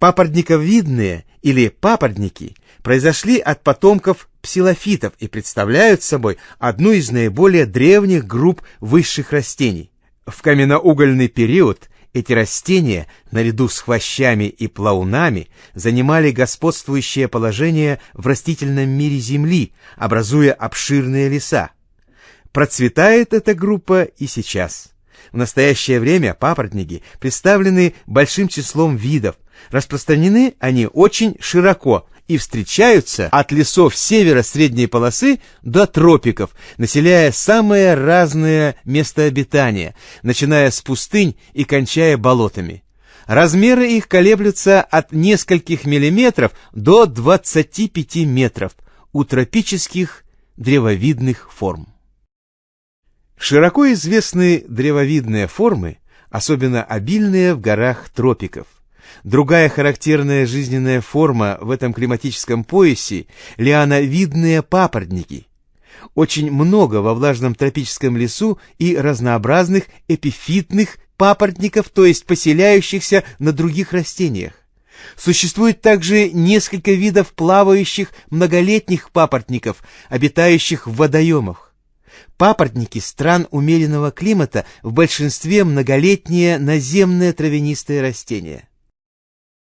Папоротниковидные или папоротники произошли от потомков псилофитов и представляют собой одну из наиболее древних групп высших растений. В каменноугольный период эти растения, наряду с хвощами и плаунами, занимали господствующее положение в растительном мире Земли, образуя обширные леса. Процветает эта группа и сейчас. В настоящее время папоротники представлены большим числом видов. Распространены они очень широко и встречаются от лесов севера средней полосы до тропиков, населяя самые разные места обитания, начиная с пустынь и кончая болотами. Размеры их колеблются от нескольких миллиметров до 25 метров у тропических древовидных форм. Широко известны древовидные формы, особенно обильные в горах тропиков. Другая характерная жизненная форма в этом климатическом поясе – лиановидные папоротники. Очень много во влажном тропическом лесу и разнообразных эпифитных папоротников, то есть поселяющихся на других растениях. Существует также несколько видов плавающих многолетних папоротников, обитающих в водоемах. Папоротники стран умеренного климата в большинстве многолетние наземные травянистые растения.